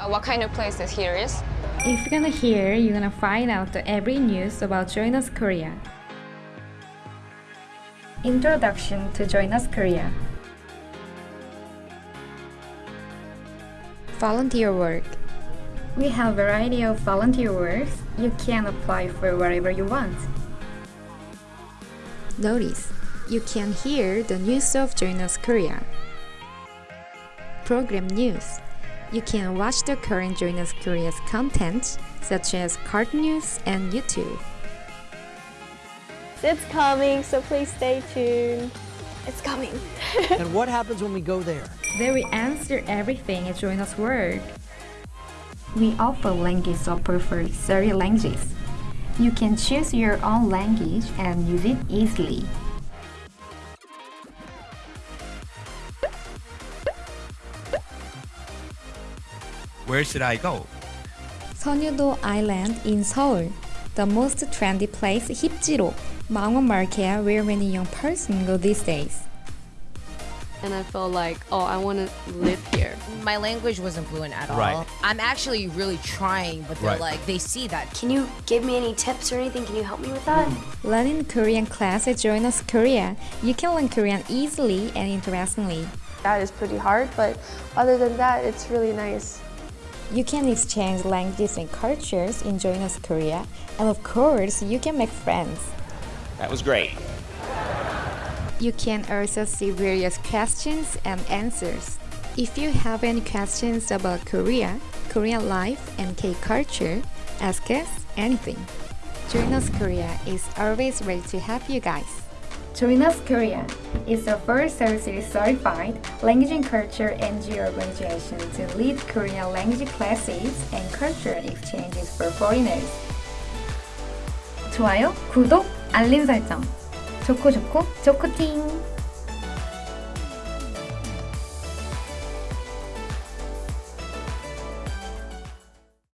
Uh, what kind of places here is? If you're gonna hear, you're gonna find out the every news about Join Us Korea. Introduction to Join Us Korea. Volunteer work. We have variety of volunteer works. You can apply for whatever you want. Notice, you can hear the news of Join Us Korea. Program news. You can watch the current Join Us Korea's content, such as cartoon news and YouTube. It's coming, so please stay tuned. It's coming. and what happens when we go there? There we answer everything at Join Us World. We offer language support for 30 languages. You can choose your own language and use it easily. Where should I go? 선유도 Island in Seoul. The most trendy place, Hipjiro, Mangwon Market, where many young person go these days. And I felt like, oh, I want to live here. My language wasn't fluent at all. Right. I'm actually really trying, but they're Right. like, they see that. Can you give me any tips or anything? Can you help me with that? Learning Korean class at Join Us Korea. You can learn Korean easily and interestingly. That is pretty hard, but other than that, it's really nice. You can exchange languages and cultures in Join Us Korea, and of course, you can make friends. That was great. You can also see various questions and answers. If you have any questions about Korea, Korean life, and K culture, ask us anything. Join Us Korea is always ready to help you guys. Join Us Korea is the first overseas-certified language and culture NGO organization to lead Korean language classes and cultural exchanges for foreigners. 좋아요, 구독, 알림 설정. 좋고 좋고 좋고 띵!